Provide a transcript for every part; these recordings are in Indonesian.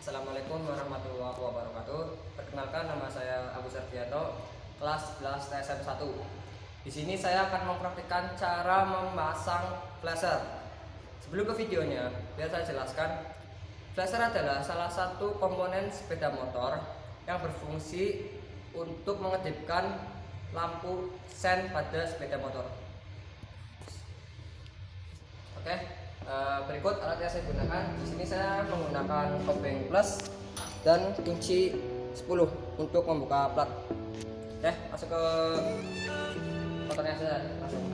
Assalamualaikum warahmatullahi wabarakatuh. Perkenalkan nama saya Agus Ardianto, kelas 11 TSM 1. Di sini saya akan mempraktikkan cara memasang flasher. Sebelum ke videonya, biar saya jelaskan. Flasher adalah salah satu komponen sepeda motor yang berfungsi untuk mengedipkan lampu sen pada sepeda motor. Oke, eh, berikut alat yang saya gunakan. Di sini saya menggunakan kopeng plus dan kunci 10 untuk membuka plat. Oke, masuk ke motornya saja langsung.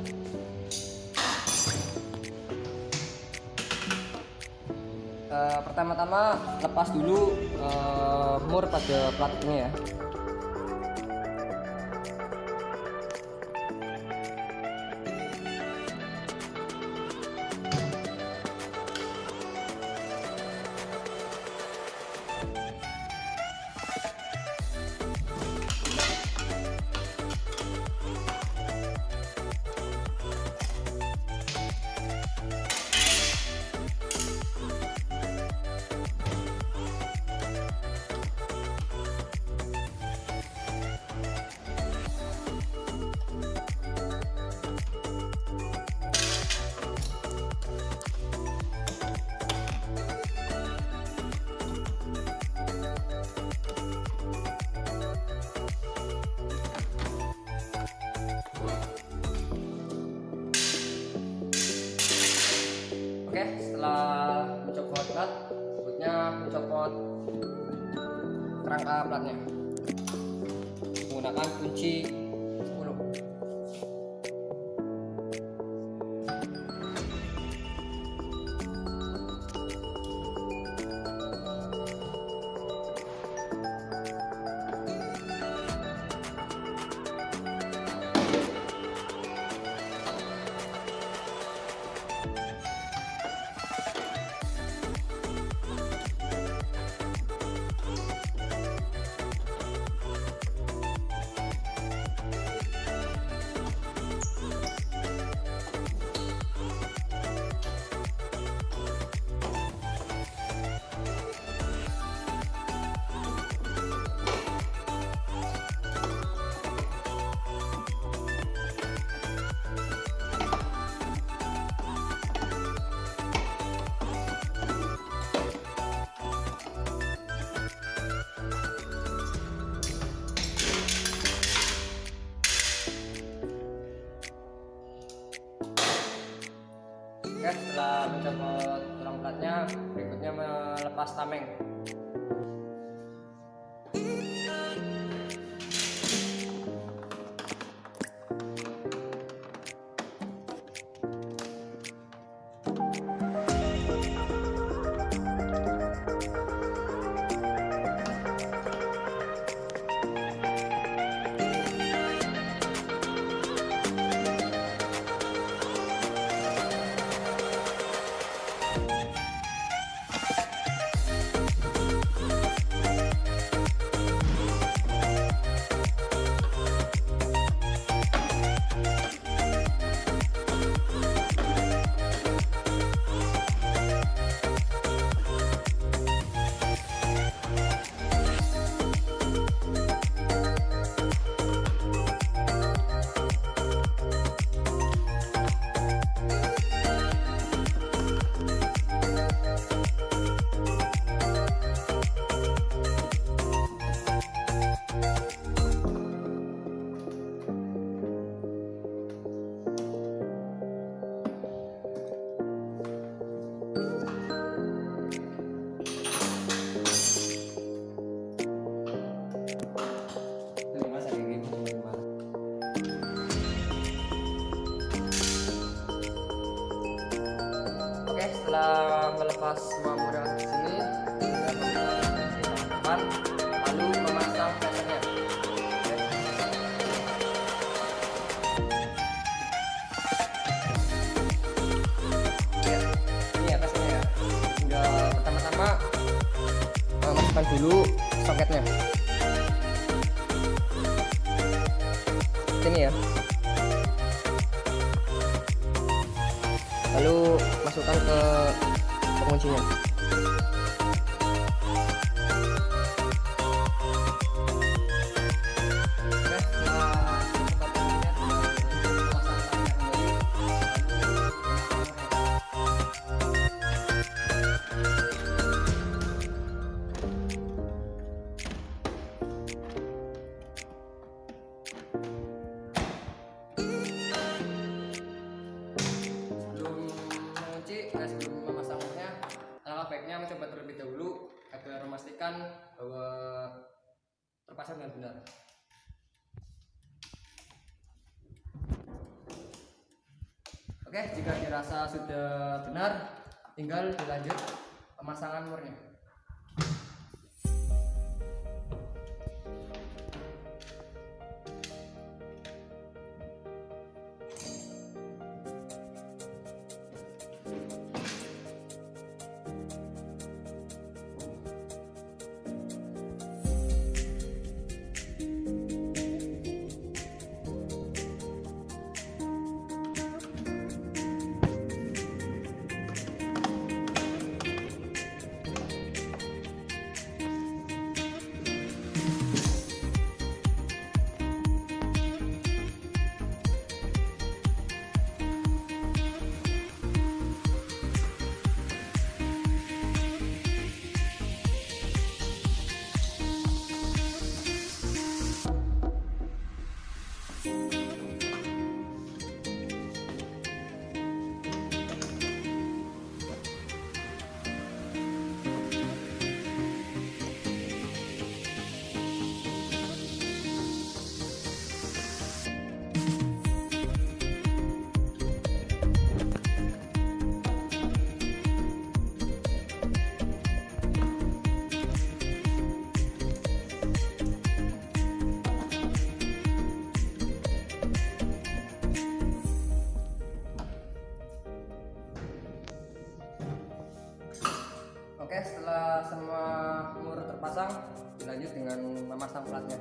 Eh, pertama-tama lepas dulu eh, mur pada plat ini ya. Kunci setelah melepas semua di sini, depan, lalu memasang. Oke. Ya, ini atasnya ya. Tinggal pertama-tama eh, masukkan dulu soketnya. Sini ya. Lalu Oke, jika dirasa sudah benar, tinggal dilanjut pemasangan murnya. Dilanjut dengan memasang platnya.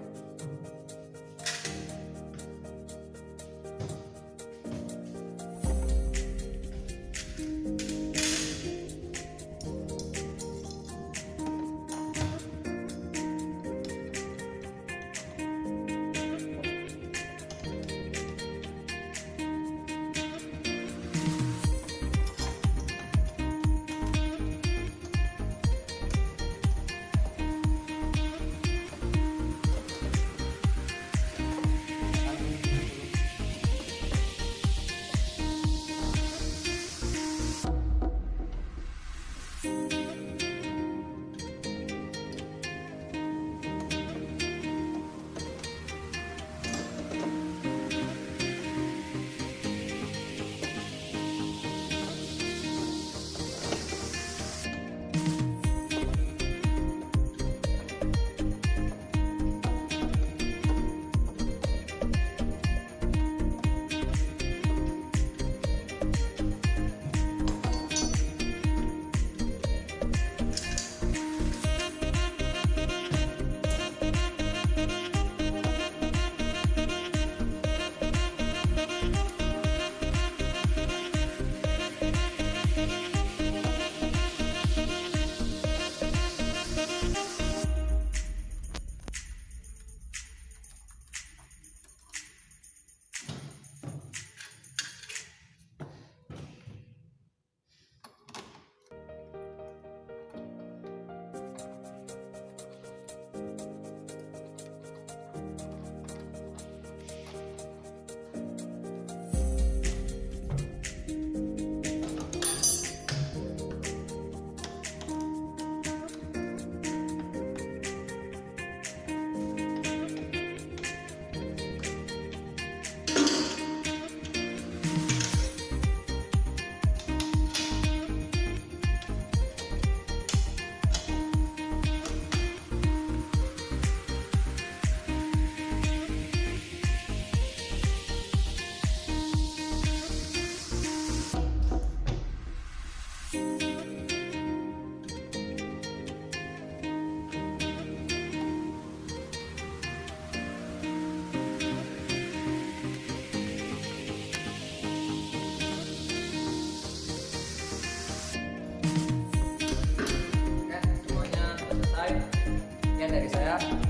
Oke,